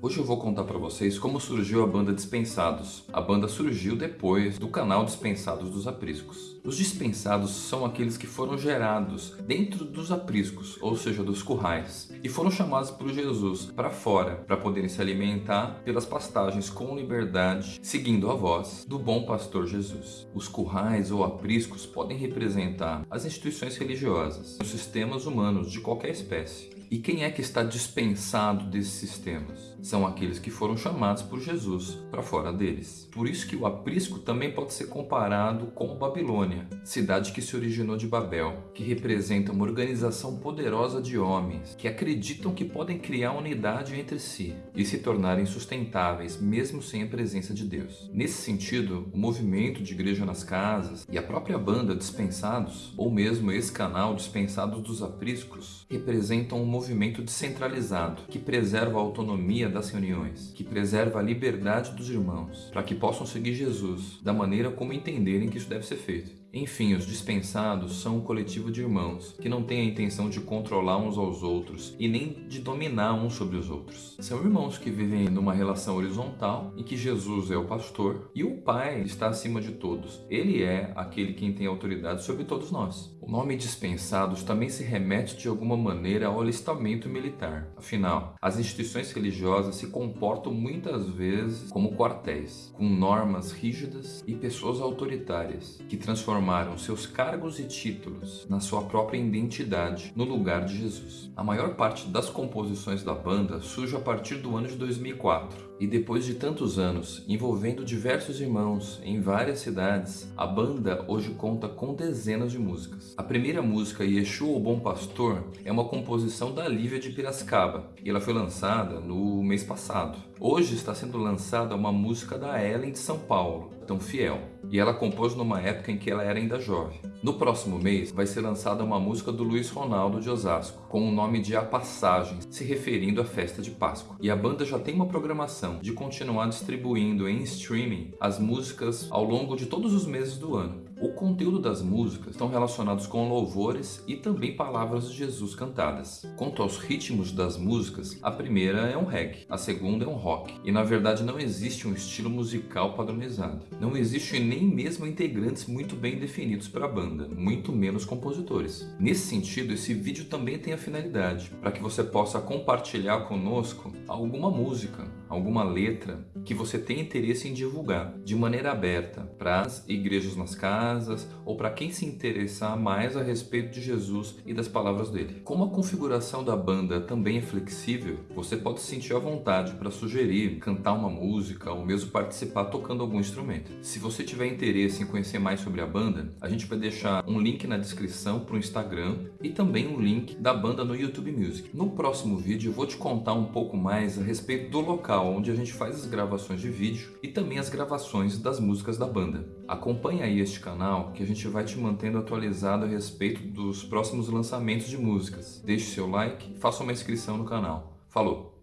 Hoje eu vou contar para vocês como surgiu a banda Dispensados. A banda surgiu depois do canal Dispensados dos Apriscos. Os dispensados são aqueles que foram gerados dentro dos apriscos, ou seja, dos currais, e foram chamados por Jesus para fora para poderem se alimentar pelas pastagens com liberdade, seguindo a voz do bom pastor Jesus. Os currais ou apriscos podem representar as instituições religiosas, os sistemas humanos de qualquer espécie. E quem é que está dispensado desses sistemas? São aqueles que foram chamados por Jesus para fora deles. Por isso que o aprisco também pode ser comparado com Babilônia, cidade que se originou de Babel, que representa uma organização poderosa de homens que acreditam que podem criar unidade entre si e se tornarem sustentáveis mesmo sem a presença de Deus. Nesse sentido, o movimento de igreja nas casas e a própria banda Dispensados, ou mesmo esse canal Dispensados dos Apriscos, representam um movimento descentralizado que preserva a autonomia das reuniões, que preserva a liberdade dos irmãos, para que possam seguir Jesus da maneira como entenderem que isso deve ser feito. Enfim, os dispensados são um coletivo de irmãos que não tem a intenção de controlar uns aos outros e nem de dominar uns sobre os outros. São irmãos que vivem numa relação horizontal em que Jesus é o pastor e o Pai está acima de todos. Ele é aquele quem tem autoridade sobre todos nós. O nome dispensados também se remete de alguma maneira ao alistamento militar. Afinal, as instituições religiosas se comportam muitas vezes como quartéis, com normas rígidas e pessoas autoritárias que transformam transformaram seus cargos e títulos na sua própria identidade no lugar de Jesus. A maior parte das composições da banda surge a partir do ano de 2004 e depois de tantos anos, envolvendo diversos irmãos em várias cidades, a banda hoje conta com dezenas de músicas. A primeira música, Yeshua o Bom Pastor, é uma composição da Lívia de Piracicaba e ela foi lançada no mês passado. Hoje está sendo lançada uma música da Ellen de São Paulo, Tão Fiel, e ela compôs numa época em que ela era ainda jovem. No próximo mês vai ser lançada uma música do Luiz Ronaldo de Osasco, com o nome de A Passagem, se referindo à festa de Páscoa. E a banda já tem uma programação de continuar distribuindo em streaming as músicas ao longo de todos os meses do ano. O conteúdo das músicas estão relacionados com louvores e também palavras de Jesus cantadas. Quanto aos ritmos das músicas, a primeira é um reggae, a segunda é um rock. E na verdade não existe um estilo musical padronizado. Não existe nem mesmo integrantes muito bem definidos para a banda, muito menos compositores. Nesse sentido, esse vídeo também tem a finalidade para que você possa compartilhar conosco alguma música, alguma letra que você tem interesse em divulgar de maneira aberta para as igrejas nas casas ou para quem se interessar mais a respeito de Jesus e das palavras dele. Como a configuração da banda também é flexível, você pode se sentir à vontade para sugerir, cantar uma música ou mesmo participar tocando algum instrumento. Se você tiver interesse em conhecer mais sobre a banda, a gente vai deixar um link na descrição para o Instagram e também um link da banda no YouTube Music. No próximo vídeo eu vou te contar um pouco mais a respeito do local onde a gente faz as gravações de vídeo e também as gravações das músicas da banda. Acompanhe aí este canal que a gente vai te mantendo atualizado a respeito dos próximos lançamentos de músicas. Deixe seu like e faça uma inscrição no canal. Falou!